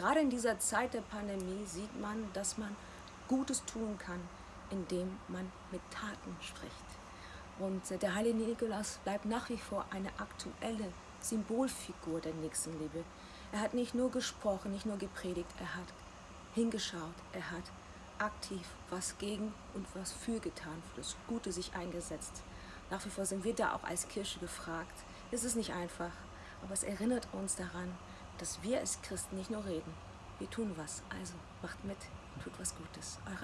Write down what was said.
Gerade in dieser Zeit der Pandemie sieht man, dass man Gutes tun kann, indem man mit Taten spricht. Und der heilige Nikolaus bleibt nach wie vor eine aktuelle Symbolfigur der Nächstenliebe. Er hat nicht nur gesprochen, nicht nur gepredigt, er hat hingeschaut, er hat aktiv was gegen und was für getan, für das Gute sich eingesetzt. Nach wie vor sind wir da auch als Kirche gefragt. Es ist nicht einfach, aber es erinnert uns daran, dass wir als Christen nicht nur reden, wir tun was. Also macht mit, tut was Gutes. Eure.